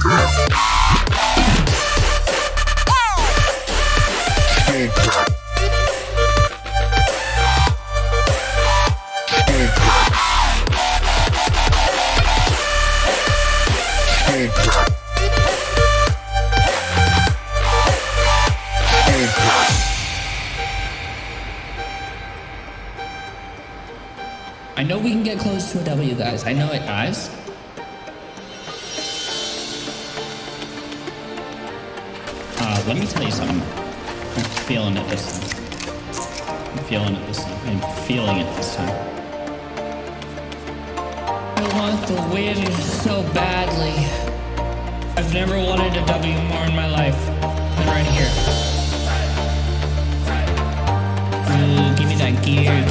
I know we can get close to a W, guys. I know it, guys. Let me tell you something. I'm feeling it this time. I'm feeling it this time. I'm feeling it this time. I want the win so badly. I've never wanted a W more in my life than right here. Ooh, give me that gear,